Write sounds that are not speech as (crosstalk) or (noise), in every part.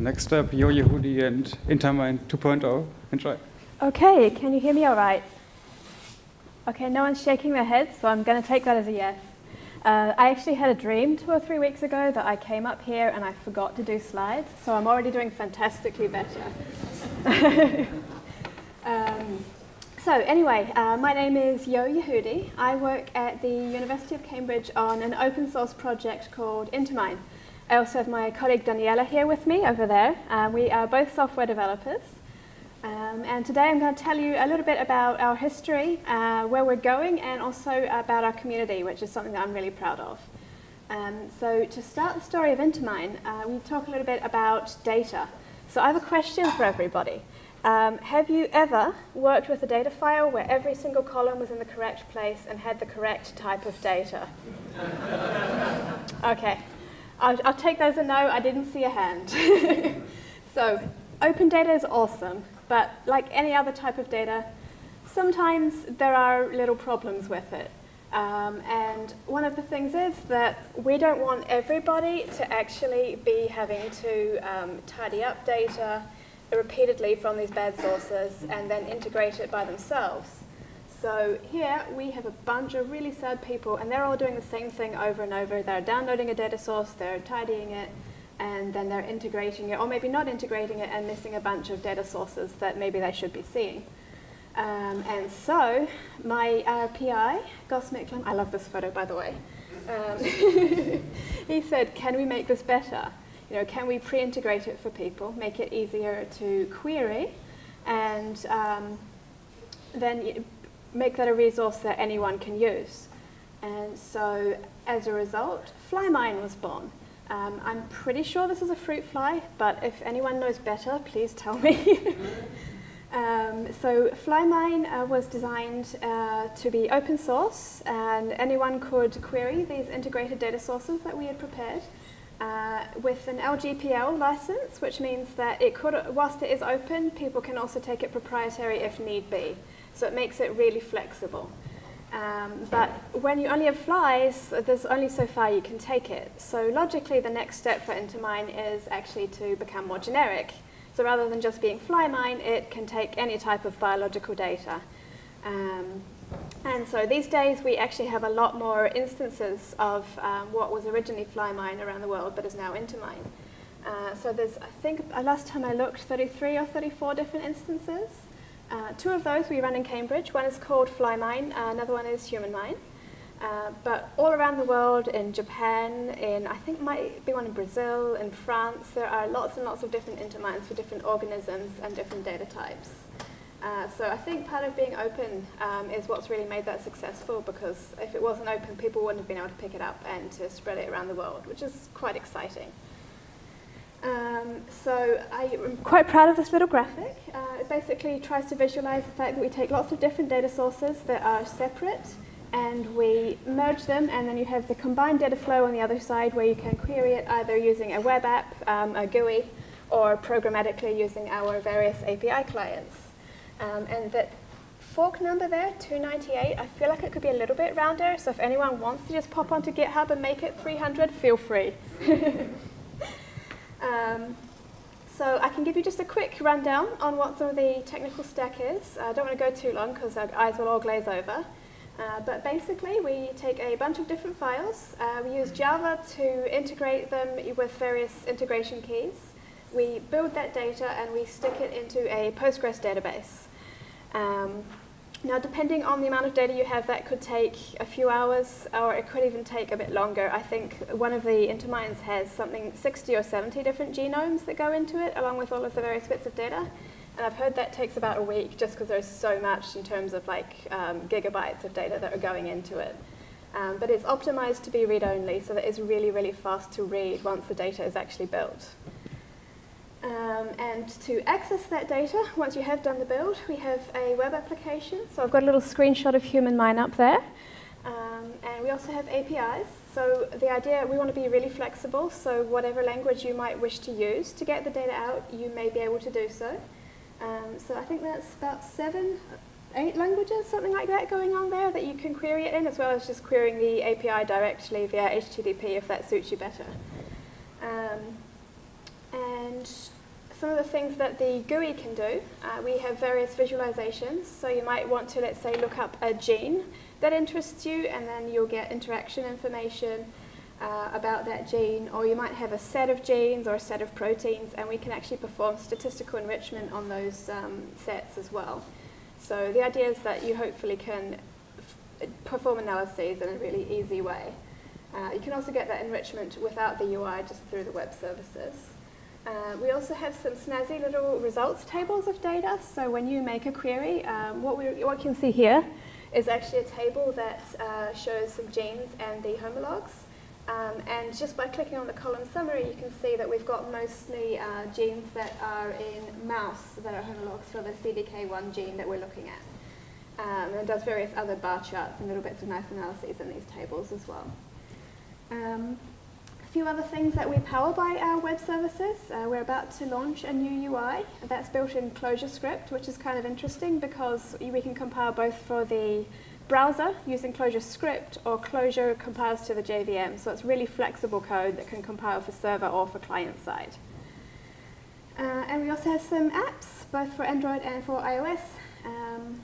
Next up, Yo Yehudi and Intermine 2.0. Enjoy. Okay, can you hear me all right? Okay, no one's shaking their heads, so I'm going to take that as a yes. Uh, I actually had a dream two or three weeks ago that I came up here and I forgot to do slides, so I'm already doing fantastically better. (laughs) um, so anyway, uh, my name is Yo Yehudi. I work at the University of Cambridge on an open source project called Intermine. I also have my colleague Daniela here with me over there. Uh, we are both software developers. Um, and today I'm going to tell you a little bit about our history, uh, where we're going, and also about our community, which is something that I'm really proud of. Um, so to start the story of Intermine, uh, we talk a little bit about data. So I have a question for everybody. Um, have you ever worked with a data file where every single column was in the correct place and had the correct type of data? (laughs) okay, I'll, I'll take those a no, I didn't see a hand. (laughs) so open data is awesome. But like any other type of data, sometimes there are little problems with it. Um, and one of the things is that we don't want everybody to actually be having to um, tidy up data repeatedly from these bad sources and then integrate it by themselves. So here we have a bunch of really sad people and they're all doing the same thing over and over. They're downloading a data source, they're tidying it, and then they're integrating it, or maybe not integrating it and missing a bunch of data sources that maybe they should be seeing. Um, and so my uh, PI, Gus Micklem, I love this photo by the way, um, (laughs) he said, can we make this better? You know, can we pre-integrate it for people, make it easier to query, and um, then make that a resource that anyone can use. And so as a result, FlyMine was born. Um, I'm pretty sure this is a fruit fly, but if anyone knows better, please tell me. (laughs) um, so FlyMine uh, was designed uh, to be open source, and anyone could query these integrated data sources that we had prepared uh, with an LGPL license, which means that it could, whilst it is open, people can also take it proprietary if need be. So it makes it really flexible. Um, but when you only have flies, there's only so far you can take it. So logically, the next step for Intermine is actually to become more generic. So rather than just being FlyMine, it can take any type of biological data. Um, and so these days, we actually have a lot more instances of um, what was originally FlyMine around the world, but is now Intermine. Uh, so there's, I think, uh, last time I looked, 33 or 34 different instances. Uh, two of those we run in Cambridge. One is called FlyMine, uh, another one is HumanMine. Uh, but all around the world, in Japan, in I think might be one in Brazil, in France, there are lots and lots of different intermines for different organisms and different data types. Uh, so I think part of being open um, is what's really made that successful because if it wasn't open, people wouldn't have been able to pick it up and to spread it around the world, which is quite exciting. Um, so I'm quite proud of this little graphic. Basically tries to visualize the fact that we take lots of different data sources that are separate and we merge them and then you have the combined data flow on the other side where you can query it either using a web app, um, a GUI, or programmatically using our various API clients. Um, and that fork number there, 298, I feel like it could be a little bit rounder, so if anyone wants to just pop onto GitHub and make it 300, feel free. (laughs) Um, so I can give you just a quick rundown on what some of the technical stack is. I don't want to go too long because our eyes will all glaze over. Uh, but basically, we take a bunch of different files. Uh, we use Java to integrate them with various integration keys. We build that data and we stick it into a Postgres database. Um, now, depending on the amount of data you have, that could take a few hours, or it could even take a bit longer. I think one of the Intermines has something 60 or 70 different genomes that go into it, along with all of the various bits of data. And I've heard that takes about a week, just because there's so much in terms of like um, gigabytes of data that are going into it. Um, but it's optimized to be read-only, so that it's really, really fast to read once the data is actually built. Um, and to access that data, once you have done the build, we have a web application. So I've got a little screenshot of HumanMine up there. Um, and we also have APIs. So the idea, we want to be really flexible. So whatever language you might wish to use to get the data out, you may be able to do so. Um, so I think that's about seven, eight languages, something like that going on there that you can query it in, as well as just querying the API directly via HTTP if that suits you better. Um, And some of the things that the GUI can do, uh, we have various visualizations. So you might want to, let's say, look up a gene that interests you, and then you'll get interaction information uh, about that gene, or you might have a set of genes or a set of proteins, and we can actually perform statistical enrichment on those um, sets as well. So the idea is that you hopefully can perform analyses in a really easy way. Uh, you can also get that enrichment without the UI, just through the web services. Uh, we also have some snazzy little results tables of data. So when you make a query, um, what, we, what you can see here is actually a table that uh, shows some genes and the homologs. Um, and just by clicking on the column summary, you can see that we've got mostly uh, genes that are in mouse that are homologs for the CDK1 gene that we're looking at. Um, and does various other bar charts and little bits of nice analyses in these tables as well. Um, few other things that we power by our web services. Uh, we're about to launch a new UI that's built in ClojureScript, which is kind of interesting because we can compile both for the browser using ClojureScript or Clojure compiles to the JVM. So it's really flexible code that can compile for server or for client side. Uh, and we also have some apps, both for Android and for iOS. Um,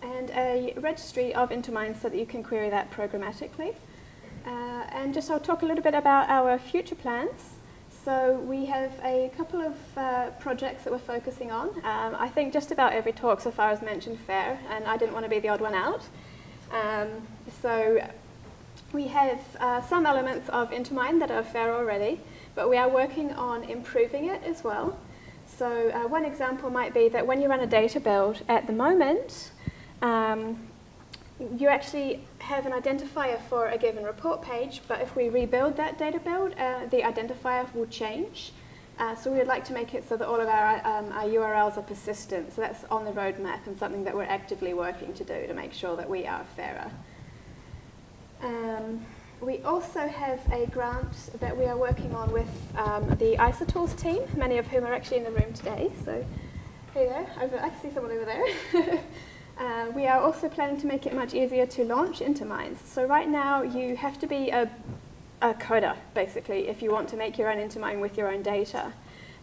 and a registry of Intermine so that you can query that programmatically. Uh, and just I'll talk a little bit about our future plans. So we have a couple of uh, projects that we're focusing on. Um, I think just about every talk so far has mentioned FAIR, and I didn't want to be the odd one out. Um, so we have uh, some elements of Intermine that are FAIR already, but we are working on improving it as well. So uh, one example might be that when you run a data build at the moment, um, you actually have an identifier for a given report page, but if we rebuild that data build, uh, the identifier will change. Uh, so we would like to make it so that all of our, um, our URLs are persistent. So that's on the roadmap and something that we're actively working to do to make sure that we are fairer. Um, we also have a grant that we are working on with um, the ISA tools team, many of whom are actually in the room today. So, hey there, over, I see someone over there. (laughs) We are also planning to make it much easier to launch Intermines. So right now you have to be a, a coder, basically, if you want to make your own Intermine with your own data.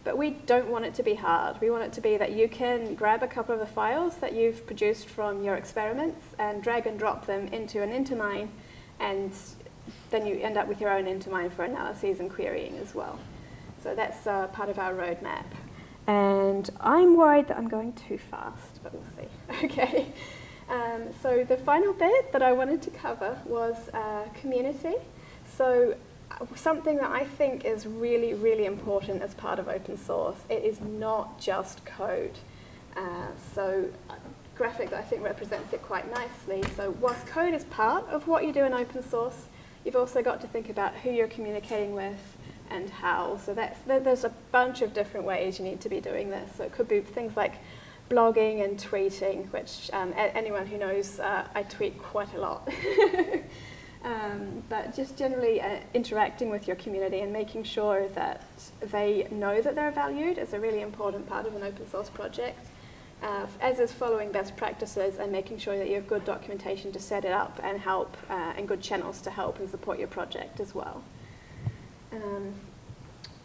But we don't want it to be hard. We want it to be that you can grab a couple of the files that you've produced from your experiments and drag and drop them into an Intermine, and then you end up with your own Intermine for analyses and querying as well. So that's uh, part of our roadmap. And I'm worried that I'm going too fast, but we'll see. (laughs) Okay. Um, so the final bit that I wanted to cover was uh, community. So uh, something that I think is really, really important as part of open source. It is not just code. Uh, so a graphic that I think represents it quite nicely. So whilst code is part of what you do in open source, you've also got to think about who you're communicating with, and how. So that's, there's a bunch of different ways you need to be doing this. So it could be things like blogging and tweeting, which um, anyone who knows, uh, I tweet quite a lot. (laughs) um, but just generally uh, interacting with your community and making sure that they know that they're valued is a really important part of an open source project. Uh, as is following best practices and making sure that you have good documentation to set it up and help, uh, and good channels to help and support your project as well. Um,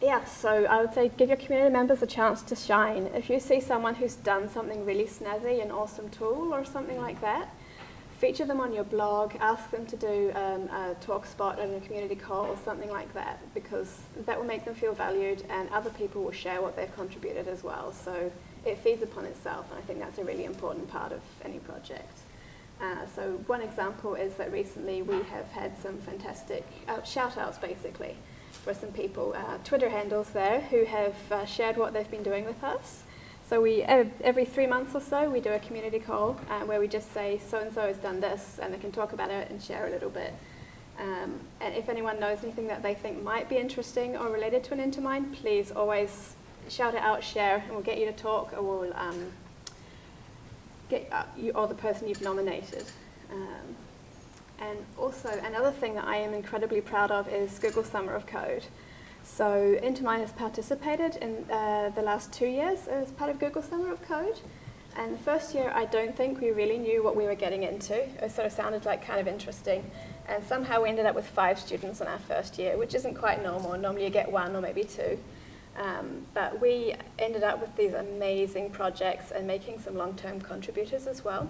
yeah, so I would say give your community members a chance to shine. If you see someone who's done something really snazzy, an awesome tool or something like that, feature them on your blog, ask them to do um, a talk spot and a community call or something like that because that will make them feel valued and other people will share what they've contributed as well. So it feeds upon itself and I think that's a really important part of any project. Uh, so one example is that recently we have had some fantastic uh, shout outs basically for some people, uh, Twitter handles there who have uh, shared what they've been doing with us. So we every three months or so we do a community call uh, where we just say so and so has done this and they can talk about it and share a little bit. Um, and if anyone knows anything that they think might be interesting or related to an Intermine, please always shout it out, share, and we'll get you to talk or we'll um, get uh, you or the person you've nominated. Um, and also another thing that I am incredibly proud of is Google Summer of Code. So Intermine has participated in uh, the last two years as part of Google Summer of Code. And the first year, I don't think we really knew what we were getting into. It sort of sounded like kind of interesting. And somehow we ended up with five students in our first year, which isn't quite normal. Normally you get one or maybe two. Um, but we ended up with these amazing projects and making some long-term contributors as well.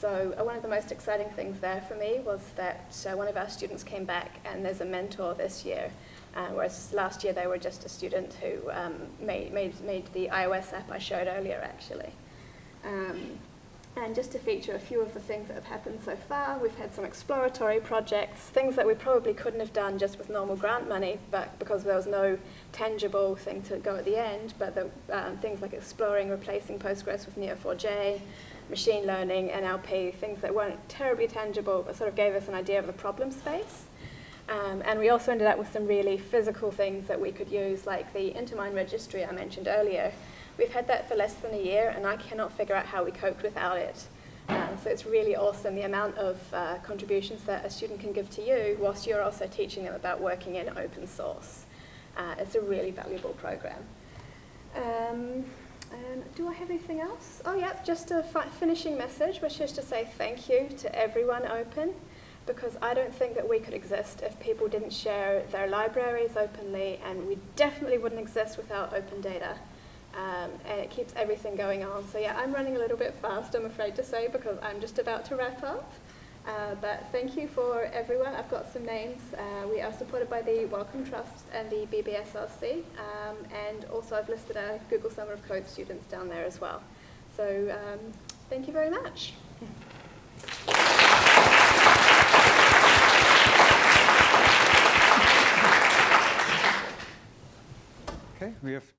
So uh, one of the most exciting things there for me was that uh, one of our students came back and there's a mentor this year, uh, whereas last year they were just a student who um, made, made, made the iOS app I showed earlier actually. Um, and just to feature a few of the things that have happened so far, we've had some exploratory projects, things that we probably couldn't have done just with normal grant money, but because there was no tangible thing to go at the end, but the, um, things like exploring replacing Postgres with Neo4j, machine learning, NLP, things that weren't terribly tangible, but sort of gave us an idea of the problem space. Um, and we also ended up with some really physical things that we could use, like the Intermine registry I mentioned earlier, We've had that for less than a year, and I cannot figure out how we coped without it. Um, so it's really awesome the amount of uh, contributions that a student can give to you whilst you're also teaching them about working in open source. Uh, it's a really valuable program. Um, do I have anything else? Oh yeah, just a fi finishing message, which is to say thank you to everyone open, because I don't think that we could exist if people didn't share their libraries openly, and we definitely wouldn't exist without open data. Um, and it keeps everything going on. So yeah, I'm running a little bit fast, I'm afraid to say, because I'm just about to wrap up. Uh, but thank you for everyone. I've got some names. Uh, we are supported by the Wellcome Trust and the BBSRC, um, and also I've listed our Google Summer of Code students down there as well. So um, thank you very much. Okay, we have